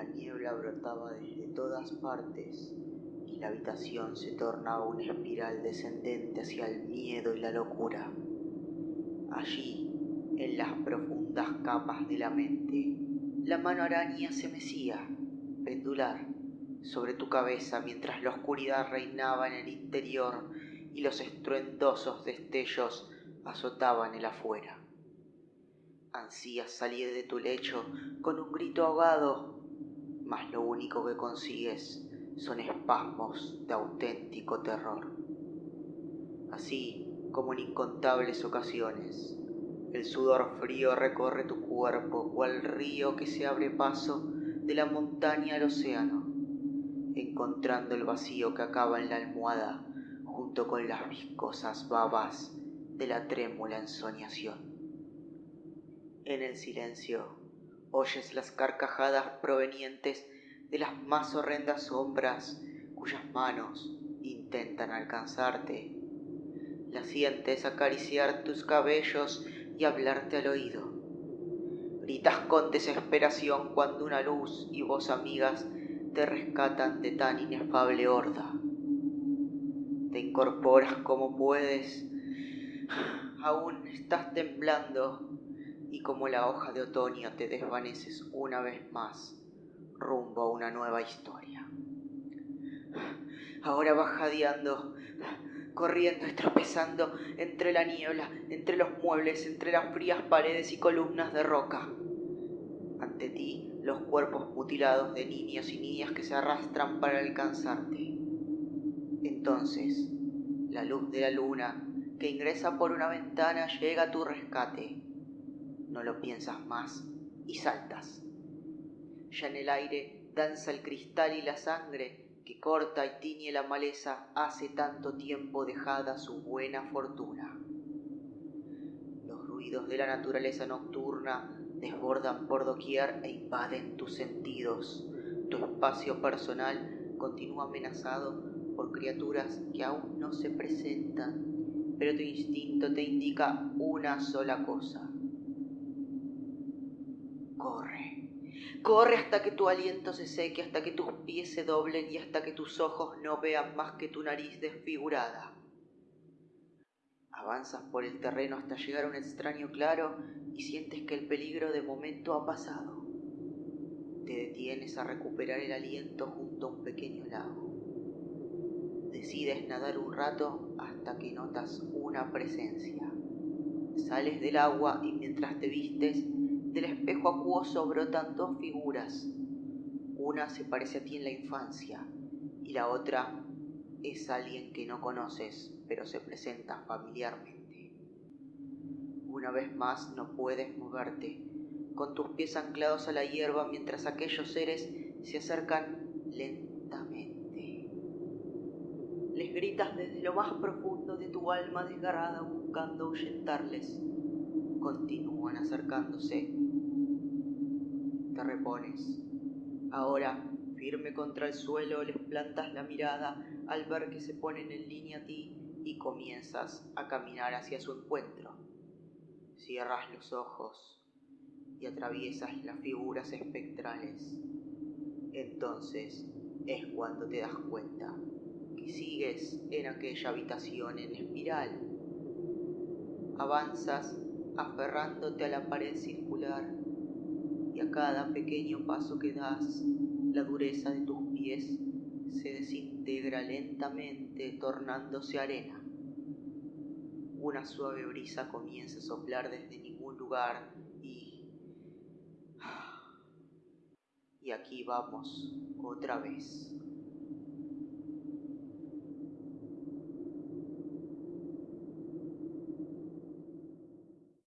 La niebla brotaba desde todas partes y la habitación se tornaba una espiral descendente hacia el miedo y la locura. Allí, en las profundas capas de la mente, la mano araña se mecía, pendular, sobre tu cabeza mientras la oscuridad reinaba en el interior y los estruendosos destellos azotaban el afuera. Ansías salir de tu lecho con un grito ahogado, mas lo único que consigues son espasmos de auténtico terror. Así como en incontables ocasiones, el sudor frío recorre tu cuerpo cual río que se abre paso de la montaña al océano, encontrando el vacío que acaba en la almohada junto con las viscosas babas de la trémula ensoñación. En el silencio oyes las carcajadas provenientes de las más horrendas sombras cuyas manos intentan alcanzarte. Las sientes acariciar tus cabellos y hablarte al oído. Gritas con desesperación cuando una luz y voz amigas te rescatan de tan inefable horda. Te incorporas como puedes, aún estás temblando y como la hoja de otoño te desvaneces una vez más rumbo a una nueva historia. Ahora vas jadeando, corriendo y tropezando entre la niebla, entre los muebles, entre las frías paredes y columnas de roca. Ante ti los cuerpos mutilados de niños y niñas que se arrastran para alcanzarte. Entonces, la luz de la luna que ingresa por una ventana llega a tu rescate. No lo piensas más y saltas. Ya en el aire danza el cristal y la sangre que corta y tiñe la maleza hace tanto tiempo dejada su buena fortuna. Los ruidos de la naturaleza nocturna desbordan por doquier e invaden tus sentidos. Tu espacio personal continúa amenazado por criaturas que aún no se presentan, pero tu instinto te indica una sola cosa. Corre. Corre hasta que tu aliento se seque, hasta que tus pies se doblen y hasta que tus ojos no vean más que tu nariz desfigurada. Avanzas por el terreno hasta llegar a un extraño claro y sientes que el peligro de momento ha pasado. Te detienes a recuperar el aliento junto a un pequeño lago. Decides nadar un rato hasta que notas una presencia. Sales del agua y mientras te vistes del espejo acuoso brotan dos figuras. Una se parece a ti en la infancia y la otra es alguien que no conoces, pero se presenta familiarmente. Una vez más no puedes moverte, con tus pies anclados a la hierba mientras aquellos seres se acercan lentamente. Les gritas desde lo más profundo de tu alma desgarrada buscando ahuyentarles. Continúan acercándose te repones. Ahora, firme contra el suelo, les plantas la mirada al ver que se ponen en línea a ti y comienzas a caminar hacia su encuentro. Cierras los ojos y atraviesas las figuras espectrales. Entonces es cuando te das cuenta que sigues en aquella habitación en espiral. Avanzas aferrándote a la pared circular y a cada pequeño paso que das, la dureza de tus pies se desintegra lentamente tornándose arena. Una suave brisa comienza a soplar desde ningún lugar y... Y aquí vamos otra vez.